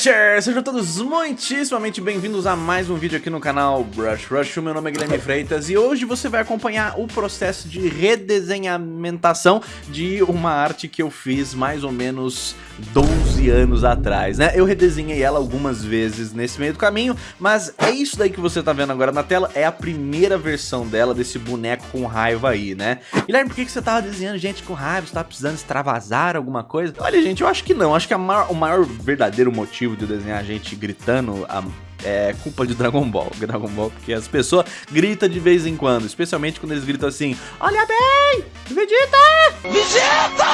Brusher! Sejam todos muitíssimamente bem-vindos a mais um vídeo aqui no canal Brush Rush. Meu nome é Guilherme Freitas e hoje você vai acompanhar o processo de redesenhamentação de uma arte que eu fiz mais ou menos 12 anos atrás, né? Eu redesenhei ela algumas vezes nesse meio do caminho, mas é isso daí que você tá vendo agora na tela, é a primeira versão dela, desse boneco com raiva aí, né? Guilherme, por que, que você tava desenhando gente com raiva? Você tava precisando extravasar alguma coisa? Olha, gente, eu acho que não. Acho que maior, o maior verdadeiro motivo motivo de desenhar a gente gritando a é culpa de Dragon Ball. Dragon Ball, porque as pessoas gritam de vez em quando, especialmente quando eles gritam assim: Olha bem! Vegeta! Vegeta!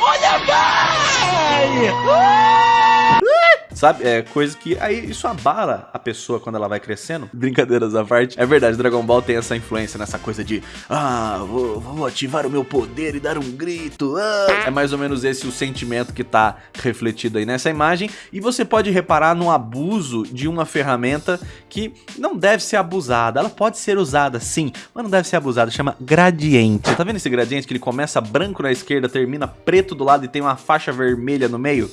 Olha bem! Uh! Sabe? É coisa que aí isso abala a pessoa quando ela vai crescendo. Brincadeiras à parte. É verdade, Dragon Ball tem essa influência nessa coisa de ah, vou, vou ativar o meu poder e dar um grito. Ah. É mais ou menos esse o sentimento que tá refletido aí nessa imagem. E você pode reparar no abuso de uma ferramenta que não deve ser abusada. Ela pode ser usada sim, mas não deve ser abusada. Chama gradiente. Tá vendo esse gradiente que ele começa branco na esquerda, termina preto do lado e tem uma faixa vermelha no meio?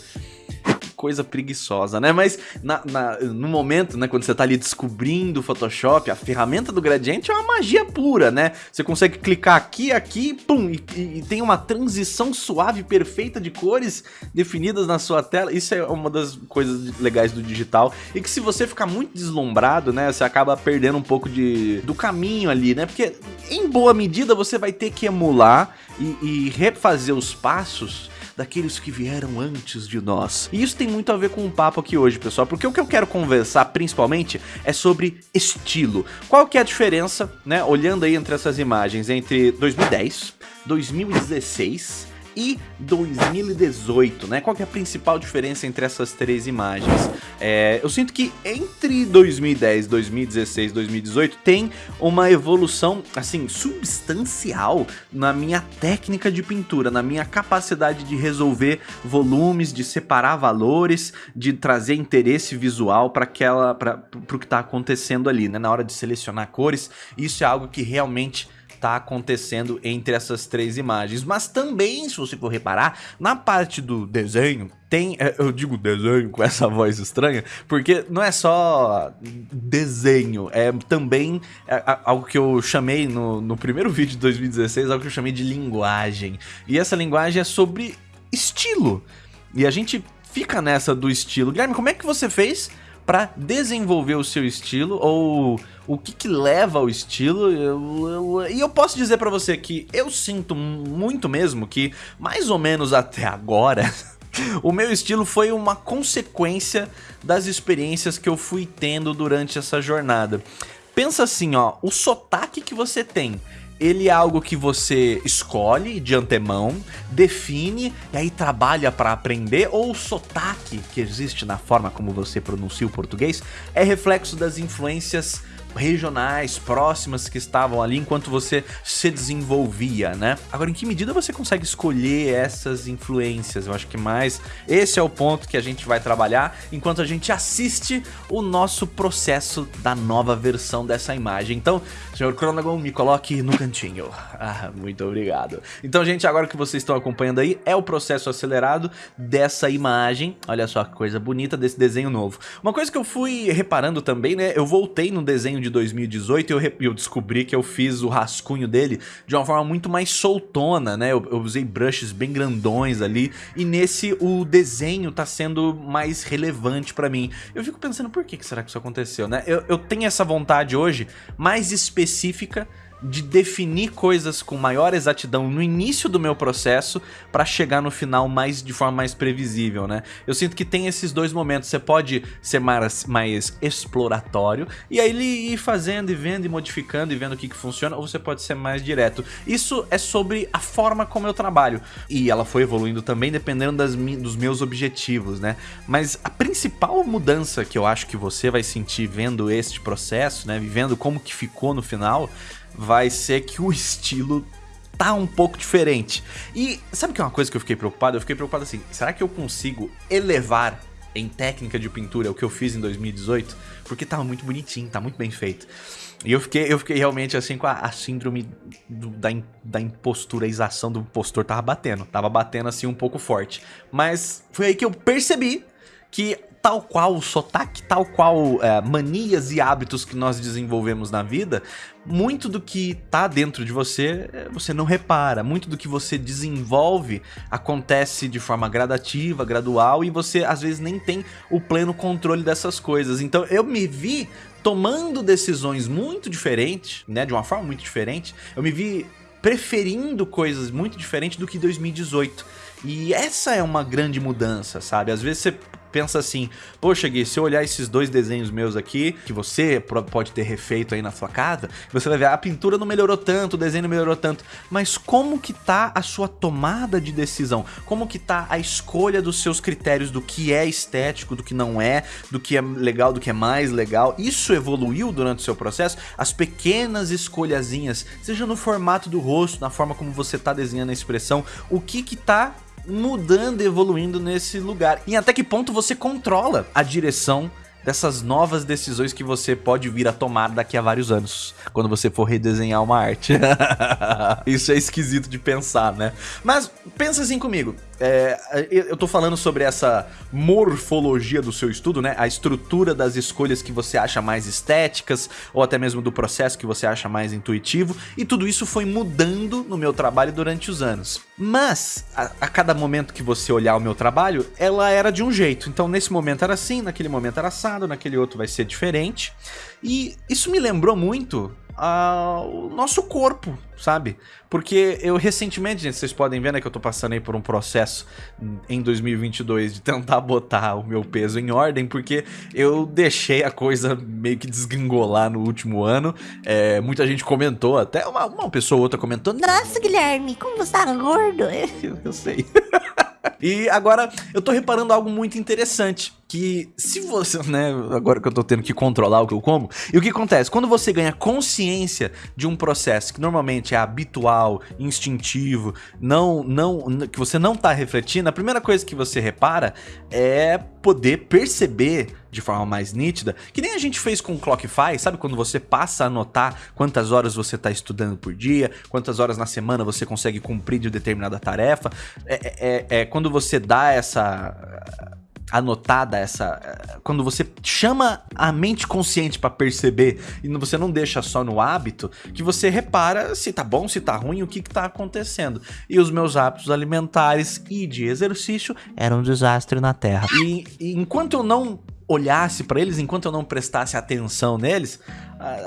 Coisa preguiçosa, né? Mas na, na, no momento, né, quando você tá ali descobrindo o Photoshop, a ferramenta do gradiente é uma magia pura, né? Você consegue clicar aqui, aqui, pum, e, e, tem uma transição suave, perfeita de cores definidas na sua tela. Isso é uma das coisas legais do digital. E que se você ficar muito deslumbrado, né, você acaba perdendo um pouco de, do caminho ali, né? Porque em boa medida você vai ter que emular e, e refazer os passos daqueles que vieram antes de nós. E isso tem muito a ver com o papo aqui hoje, pessoal, porque o que eu quero conversar principalmente é sobre estilo. Qual que é a diferença, né, olhando aí entre essas imagens, entre 2010, 2016 e 2018, né? Qual que é a principal diferença entre essas três imagens? É, eu sinto que entre 2010, 2016 e 2018 tem uma evolução, assim, substancial na minha técnica de pintura, na minha capacidade de resolver volumes, de separar valores, de trazer interesse visual para aquela, para o que está acontecendo ali, né? Na hora de selecionar cores, isso é algo que realmente está acontecendo entre essas três imagens. Mas também, se você for reparar, na parte do desenho, tem, é, eu digo desenho com essa voz estranha, porque não é só desenho, é também é, algo que eu chamei no, no primeiro vídeo de 2016, algo que eu chamei de linguagem. E essa linguagem é sobre estilo. E a gente fica nessa do estilo. Guilherme, como é que você fez para desenvolver o seu estilo ou o que, que leva ao estilo. Eu, eu, e eu posso dizer para você que eu sinto muito mesmo que, mais ou menos até agora, o meu estilo foi uma consequência das experiências que eu fui tendo durante essa jornada. Pensa assim, ó, o sotaque que você tem ele é algo que você escolhe de antemão, define e aí trabalha para aprender, ou o sotaque que existe na forma como você pronuncia o português é reflexo das influências regionais, próximas que estavam ali enquanto você se desenvolvia, né? Agora, em que medida você consegue escolher essas influências? Eu acho que mais esse é o ponto que a gente vai trabalhar enquanto a gente assiste o nosso processo da nova versão dessa imagem. Então, senhor Cronagon, me coloque no cantinho. Ah, muito obrigado. Então, gente, agora que vocês estão acompanhando aí, é o processo acelerado dessa imagem. Olha só que coisa bonita desse desenho novo. Uma coisa que eu fui reparando também, né? Eu voltei no desenho de 2018 eu, eu descobri que eu fiz o rascunho dele de uma forma muito mais soltona, né? Eu, eu usei brushes bem grandões ali e nesse o desenho tá sendo mais relevante pra mim. Eu fico pensando, por que, que será que isso aconteceu, né? Eu, eu tenho essa vontade hoje mais específica de definir coisas com maior exatidão no início do meu processo para chegar no final mais de forma mais previsível, né? Eu sinto que tem esses dois momentos, você pode ser mais, mais exploratório e aí ele ir fazendo e vendo e modificando e vendo o que, que funciona, ou você pode ser mais direto. Isso é sobre a forma como eu trabalho e ela foi evoluindo também dependendo das, dos meus objetivos, né? Mas a principal mudança que eu acho que você vai sentir vendo este processo, né? Vivendo como que ficou no final, vai ser que o estilo tá um pouco diferente. E sabe que é uma coisa que eu fiquei preocupado? Eu fiquei preocupado assim, será que eu consigo elevar em técnica de pintura o que eu fiz em 2018? Porque tava muito bonitinho, tá muito bem feito. E eu fiquei, eu fiquei realmente assim com a, a síndrome do, da, da imposturaização do impostor tava batendo. Tava batendo assim um pouco forte. Mas foi aí que eu percebi que tal qual o sotaque, tal qual é, manias e hábitos que nós desenvolvemos na vida, muito do que tá dentro de você, é, você não repara. Muito do que você desenvolve acontece de forma gradativa, gradual, e você às vezes nem tem o pleno controle dessas coisas. Então eu me vi tomando decisões muito diferentes, né, de uma forma muito diferente. Eu me vi preferindo coisas muito diferentes do que 2018. E essa é uma grande mudança, sabe? Às vezes você pensa assim, poxa Gui, se eu olhar esses dois desenhos meus aqui, que você pode ter refeito aí na sua casa, você vai ver, a pintura não melhorou tanto, o desenho não melhorou tanto, mas como que tá a sua tomada de decisão? Como que tá a escolha dos seus critérios do que é estético, do que não é, do que é legal, do que é mais legal? Isso evoluiu durante o seu processo? As pequenas escolhazinhas, seja no formato do rosto, na forma como você tá desenhando a expressão, o que que tá mudando, evoluindo nesse lugar. E até que ponto você controla a direção dessas novas decisões que você pode vir a tomar daqui a vários anos, quando você for redesenhar uma arte. Isso é esquisito de pensar, né? Mas pensa assim comigo, é, eu tô falando sobre essa morfologia do seu estudo, né? A estrutura das escolhas que você acha mais estéticas, ou até mesmo do processo que você acha mais intuitivo, e tudo isso foi mudando no meu trabalho durante os anos. Mas, a, a cada momento que você olhar o meu trabalho, ela era de um jeito. Então, nesse momento era assim, naquele momento era assado, naquele outro vai ser diferente. E isso me lembrou muito o nosso corpo, sabe? Porque eu recentemente, gente, vocês podem ver, né, que eu tô passando aí por um processo em 2022 de tentar botar o meu peso em ordem, porque eu deixei a coisa meio que desgringolar no último ano. É, muita gente comentou, até uma, uma pessoa ou outra comentou, Nossa, Guilherme, como você tá gordo? eu, eu sei. e agora eu tô reparando algo muito interessante que se você, né, agora que eu tô tendo que controlar o que eu como, e o que acontece? Quando você ganha consciência de um processo que normalmente é habitual, instintivo, não, não, que você não tá refletindo, a primeira coisa que você repara é poder perceber de forma mais nítida, que nem a gente fez com o Clockify, sabe quando você passa a anotar quantas horas você está estudando por dia, quantas horas na semana você consegue cumprir de determinada tarefa, é, é, é quando você dá essa anotada essa quando você chama a mente consciente para perceber e você não deixa só no hábito que você repara se tá bom se tá ruim o que que tá acontecendo. E os meus hábitos alimentares e de exercício eram um desastre na terra. E, e enquanto eu não olhasse para eles enquanto eu não prestasse atenção neles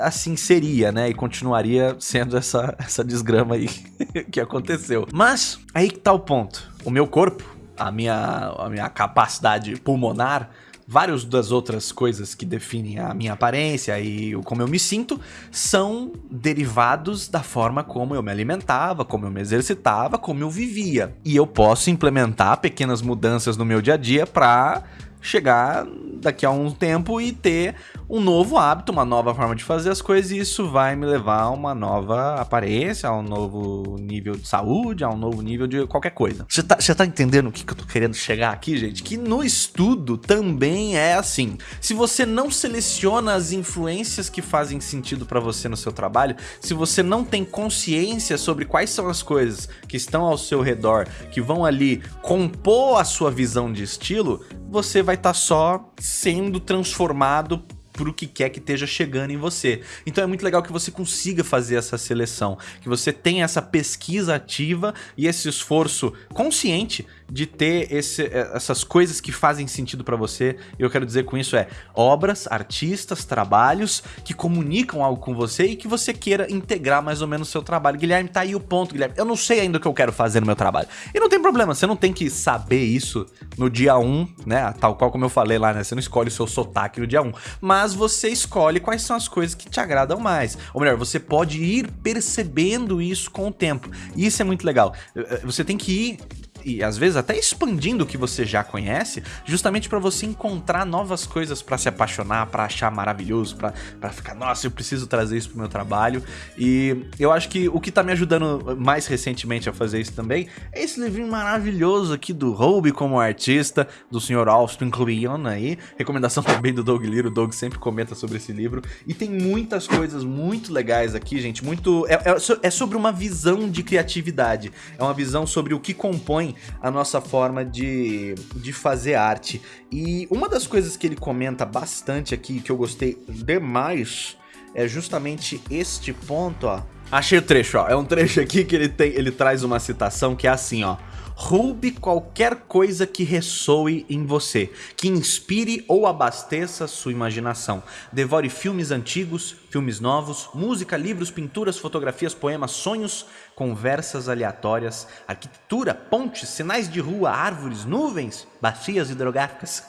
assim seria né? E continuaria sendo essa essa desgrama aí que aconteceu. Mas aí que tá o ponto. O meu corpo a minha, a minha capacidade pulmonar, várias das outras coisas que definem a minha aparência e como eu me sinto são derivados da forma como eu me alimentava, como eu me exercitava, como eu vivia. E eu posso implementar pequenas mudanças no meu dia a dia para chegar daqui a um tempo e ter um novo hábito, uma nova forma de fazer as coisas e isso vai me levar a uma nova aparência, a um novo nível de saúde, a um novo nível de qualquer coisa. Você tá, tá entendendo o que, que eu tô querendo chegar aqui, gente? Que no estudo também é assim. Se você não seleciona as influências que fazem sentido para você no seu trabalho, se você não tem consciência sobre quais são as coisas que estão ao seu redor, que vão ali compor a sua visão de estilo, você vai estar tá só sendo transformado pro que quer que esteja chegando em você. Então é muito legal que você consiga fazer essa seleção, que você tenha essa pesquisa ativa e esse esforço consciente de ter esse, eh, essas coisas que fazem sentido para você. Eu quero dizer com isso é obras, artistas, trabalhos que comunicam algo com você e que você queira integrar mais ou menos o seu trabalho. Guilherme, tá aí o ponto, Guilherme. Eu não sei ainda o que eu quero fazer no meu trabalho. E não tem problema, você não tem que saber isso no dia 1, né? Tal qual como eu falei lá, né? Você não escolhe o seu sotaque no dia 1. Mas você escolhe quais são as coisas que te agradam mais. Ou melhor, você pode ir percebendo isso com o tempo. E isso é muito legal. Eh, eh, você tem que ir e às vezes até expandindo o que você já conhece, justamente para você encontrar novas coisas para se apaixonar, para achar maravilhoso, para ficar, nossa, eu preciso trazer isso pro meu trabalho. E eu acho que o que tá me ajudando mais recentemente a fazer isso também é esse livrinho maravilhoso aqui do Hobie como artista, do Sr. Austin Kleon aí. Recomendação também do Doug Liro, o Doug sempre comenta sobre esse livro. E tem muitas coisas muito legais aqui, gente, muito... É, é, é sobre uma visão de criatividade, é uma visão sobre o que compõe a nossa forma de, de fazer arte. E uma das coisas que ele comenta bastante aqui, que eu gostei demais, é justamente este ponto, ó. Achei o trecho, ó. É um trecho aqui que ele, tem, ele traz uma citação que é assim, ó. Roube qualquer coisa que ressoe em você, que inspire ou abasteça sua imaginação. Devore filmes antigos, filmes novos, música, livros, pinturas, fotografias, poemas, sonhos, conversas aleatórias, arquitetura, pontes, sinais de rua, árvores, nuvens, bacias hidrográficas.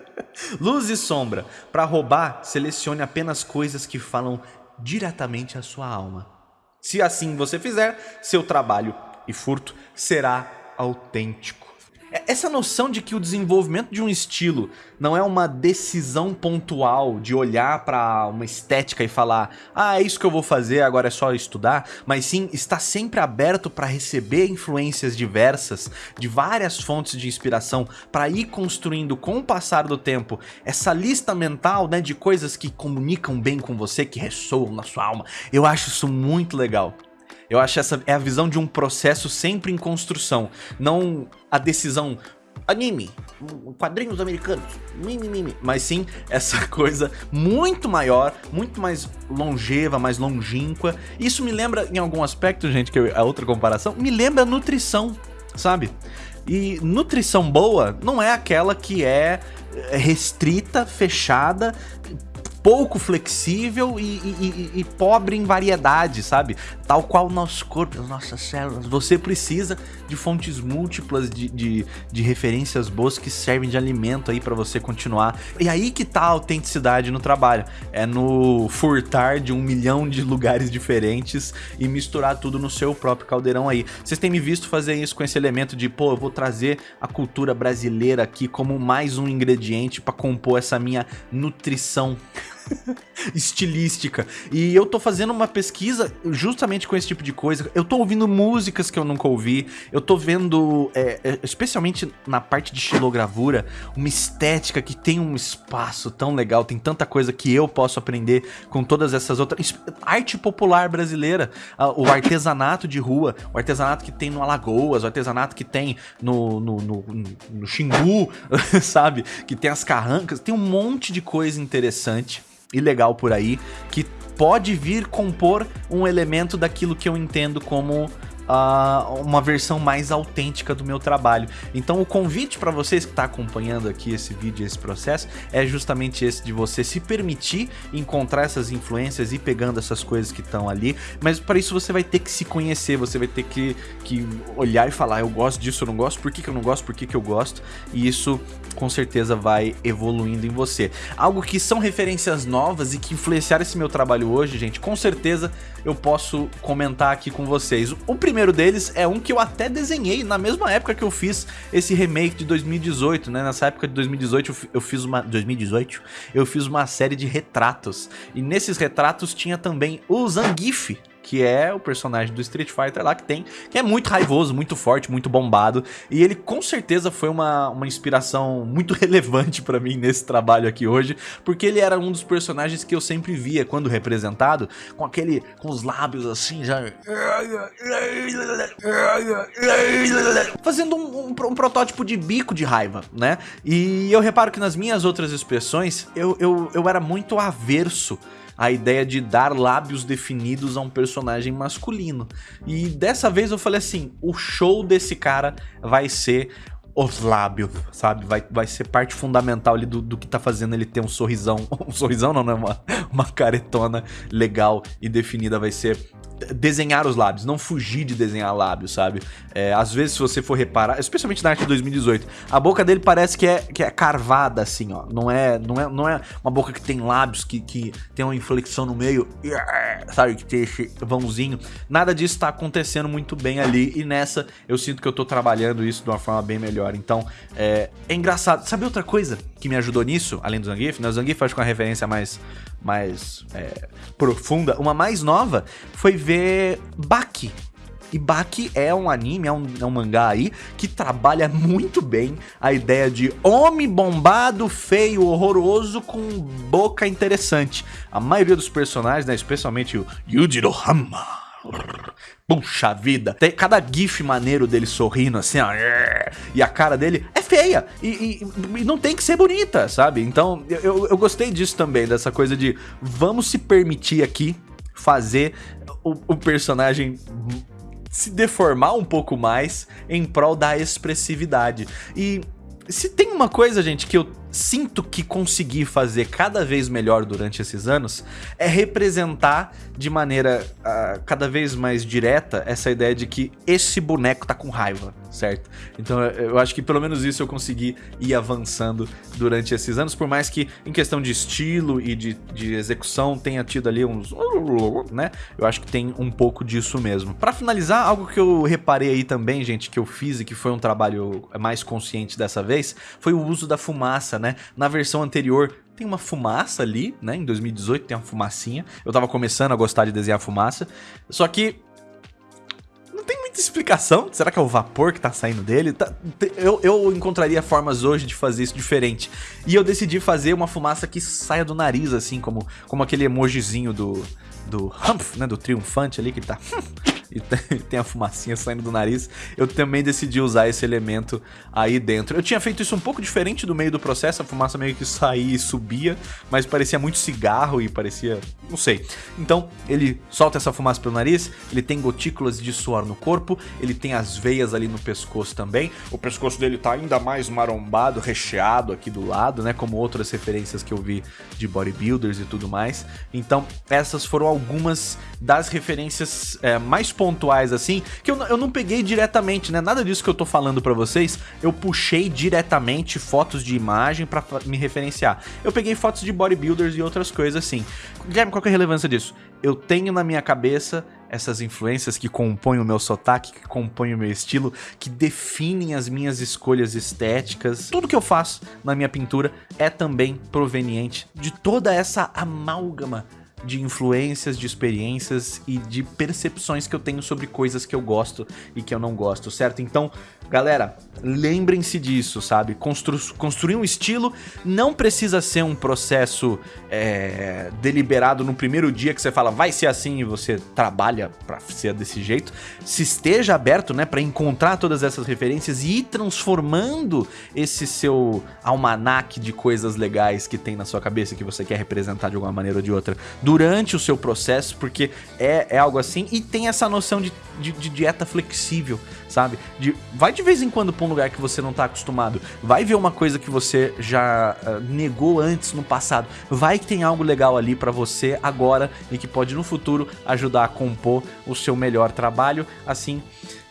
Luz e sombra. Para roubar, selecione apenas coisas que falam diretamente à sua alma. Se assim você fizer, seu trabalho e furto será autêntico. É, essa noção de que o desenvolvimento de um estilo não é uma decisão pontual de olhar para uma estética e falar ah, é isso que eu vou fazer, agora é só estudar, mas sim estar sempre aberto para receber influências diversas de várias fontes de inspiração para ir construindo com o passar do tempo essa lista mental né, de coisas que comunicam bem com você, que ressoam na sua alma. Eu acho isso muito legal. Eu acho essa é a visão de um processo sempre em construção, não a decisão anime, quadrinhos americanos, mimimi, mas sim essa coisa muito maior, muito mais longeva, mais longínqua. Isso me lembra, em algum aspecto, gente, que é outra comparação, me lembra nutrição, sabe? E nutrição boa não é aquela que é restrita, fechada, pouco flexível e, e, e, pobre em variedade, sabe? Tal qual o nosso corpo, as nossas células. Você precisa de fontes múltiplas de, de, de referências boas que servem de alimento aí para você continuar. E aí que tá a autenticidade no trabalho. É no furtar de um milhão de lugares diferentes e misturar tudo no seu próprio caldeirão aí. Vocês têm me visto fazer isso com esse elemento de, pô, eu vou trazer a cultura brasileira aqui como mais um ingrediente para compor essa minha nutrição estilística. E eu tô fazendo uma pesquisa justamente com esse tipo de coisa. Eu tô ouvindo músicas que eu nunca ouvi. Eu tô vendo, é, é, especialmente na parte de xilogravura, uma estética que tem um espaço tão legal. Tem tanta coisa que eu posso aprender com todas essas outras... Arte popular brasileira. O artesanato de rua. O artesanato que tem no Alagoas. O artesanato que tem no, no, no, no Xingu, sabe? Que tem as carrancas. Tem um monte de coisa interessante e legal por aí que pode vir compor um elemento daquilo que eu entendo como uh, uma versão mais autêntica do meu trabalho. Então o convite para vocês que está acompanhando aqui esse vídeo, esse processo, é justamente esse de você se permitir encontrar essas influências e pegando essas coisas que estão ali, mas para isso você vai ter que se conhecer, você vai ter que, que olhar e falar, eu gosto disso, eu não gosto, por que, que eu não gosto, por que, que eu gosto, e isso com certeza vai evoluindo em você. Algo que são referências novas e que influenciaram esse meu trabalho hoje, gente, com certeza eu posso comentar aqui com vocês. O primeiro deles é um que eu até desenhei na mesma época que eu fiz esse remake de 2018, né? Nessa época de 2018 eu fiz uma 2018, eu fiz uma série de retratos. E nesses retratos tinha também o Zangief, que é o personagem do Street Fighter lá que tem, que é muito raivoso, muito forte, muito bombado, e ele com certeza foi uma, uma inspiração muito relevante para mim nesse trabalho aqui hoje, porque ele era um dos personagens que eu sempre via quando representado, com aquele, com os lábios assim, já... Fazendo um, um, um protótipo de bico de raiva, né? E eu reparo que nas minhas outras expressões, eu, eu, eu era muito averso a ideia de dar lábios definidos a um personagem masculino. E dessa vez eu falei assim, o show desse cara vai ser os lábios, sabe? Vai, vai ser parte fundamental ali do, do que tá fazendo ele ter um sorrisão. Um sorrisão não, não é uma, uma caretona legal e definida. Vai ser desenhar os lábios, não fugir de desenhar lábios, sabe? É, às vezes, se você for reparar, especialmente na arte de 2018, a boca dele parece que é, que é carvada, assim, ó. Não é, não, é, não é uma boca que tem lábios, que, que tem uma inflexão no meio, sabe? Que tem esse vãozinho. Nada disso tá acontecendo muito bem ali, e nessa eu sinto que eu tô trabalhando isso de uma forma bem melhor. Então, é, é engraçado. Sabe outra coisa que me ajudou nisso, além do Zangief? Né? O Zangief acho que é uma referência mais mais é, profunda. Uma mais nova foi ver Baki. E Baki é um anime, é um, é um, mangá aí que trabalha muito bem a ideia de homem bombado, feio, horroroso com boca interessante. A maioria dos personagens, né, especialmente o Yujiro Hama, Puxa vida, tem cada gif maneiro dele sorrindo assim, ó, e a cara dele é feia, e, e, e não tem que ser bonita, sabe? Então, eu, eu gostei disso também, dessa coisa de vamos se permitir aqui fazer o, o personagem se deformar um pouco mais em prol da expressividade. E se tem uma coisa, gente, que eu sinto que consegui fazer cada vez melhor durante esses anos é representar de maneira uh, cada vez mais direta essa ideia de que esse boneco tá com raiva, certo? Então eu acho que pelo menos isso eu consegui ir avançando durante esses anos, por mais que em questão de estilo e de, de execução tenha tido ali uns... né? Eu acho que tem um pouco disso mesmo. Pra finalizar, algo que eu reparei aí também, gente, que eu fiz e que foi um trabalho mais consciente dessa vez, foi o uso da fumaça né? Na versão anterior tem uma fumaça ali, né? Em 2018 tem uma fumacinha. Eu tava começando a gostar de desenhar fumaça. Só que não tem muita explicação. Será que é o vapor que tá saindo dele? Tá, eu, eu encontraria formas hoje de fazer isso diferente. E eu decidi fazer uma fumaça que saia do nariz, assim, como, como aquele emojizinho do, do Humph, né? Do triunfante ali que tá e tem a fumacinha saindo do nariz, eu também decidi usar esse elemento aí dentro. Eu tinha feito isso um pouco diferente do meio do processo, a fumaça meio que saía e subia, mas parecia muito cigarro e parecia... não sei. Então, ele solta essa fumaça pelo nariz, ele tem gotículas de suor no corpo, ele tem as veias ali no pescoço também, o pescoço dele tá ainda mais marombado, recheado aqui do lado, né, como outras referências que eu vi de bodybuilders e tudo mais. Então, essas foram algumas das referências é, mais pontuais assim, que eu, eu não peguei diretamente, né? Nada disso que eu tô falando pra vocês, eu puxei diretamente fotos de imagem pra me referenciar. Eu peguei fotos de bodybuilders e outras coisas assim. Guilherme, qual que é a relevância disso? Eu tenho na minha cabeça essas influências que compõem o meu sotaque, que compõem o meu estilo, que definem as minhas escolhas estéticas. Tudo que eu faço na minha pintura é também proveniente de toda essa amálgama de influências, de experiências e de percepções que eu tenho sobre coisas que eu gosto e que eu não gosto, certo? Então, galera, lembrem-se disso, sabe? Constru construir um estilo não precisa ser um processo é, deliberado no primeiro dia que você fala vai ser assim e você trabalha pra ser desse jeito. Se esteja aberto, né, pra encontrar todas essas referências e ir transformando esse seu almanaque de coisas legais que tem na sua cabeça que você quer representar de alguma maneira ou de outra durante o seu processo, porque é, é algo assim, e tem essa noção de, de, de, dieta flexível, sabe? De, vai de vez em quando pra um lugar que você não tá acostumado, vai ver uma coisa que você já uh, negou antes no passado, vai que tem algo legal ali pra você agora e que pode no futuro ajudar a compor o seu melhor trabalho, assim...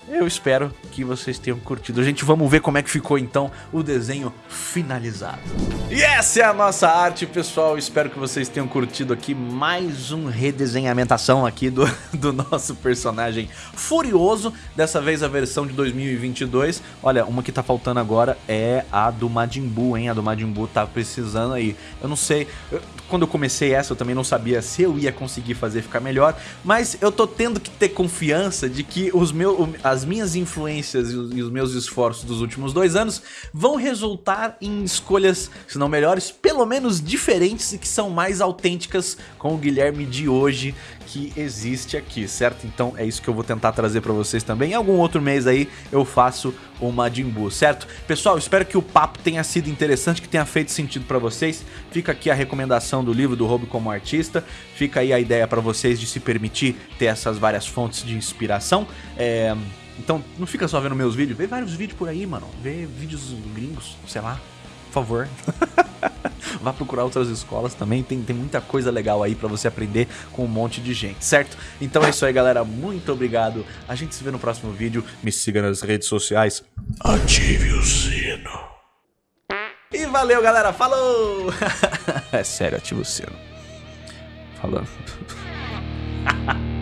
Eu espero que vocês tenham curtido. Gente, vamos ver como é que ficou então o desenho finalizado. E essa é a nossa arte, pessoal. Espero que vocês tenham curtido aqui mais um redesenhamentação aqui do, do nosso personagem Furioso. Dessa vez a versão de 2022. Olha, uma que tá faltando agora é a do Majin Buu, hein? A do Majin Buu tá precisando aí. Eu não sei... quando eu comecei essa eu também não sabia se eu ia conseguir fazer ficar melhor, mas eu tô tendo que ter confiança de que os meus, as minhas influências e os meus esforços dos últimos dois anos vão resultar em escolhas, se não melhores, pelo menos diferentes e que são mais autênticas com o Guilherme de hoje que existe aqui, certo? Então é isso que eu vou tentar trazer pra vocês também. Em algum outro mês aí eu faço o Majin Buu, certo? Pessoal, espero que o papo tenha sido interessante, que tenha feito sentido pra vocês. Fica aqui a recomendação do livro do Hobby como Artista. Fica aí a ideia pra vocês de se permitir ter essas várias fontes de inspiração. É... Então não fica só vendo meus vídeos, vê vários vídeos por aí, mano. Vê vídeos gringos, sei lá, por favor. Vá procurar outras escolas também, tem, tem muita coisa legal aí pra você aprender com um monte de gente, certo? Então é isso aí, galera. Muito obrigado. A gente se vê no próximo vídeo. Me siga nas redes sociais. Ative o sino. E valeu, galera. Falou! é sério, ativa o sino. Falando.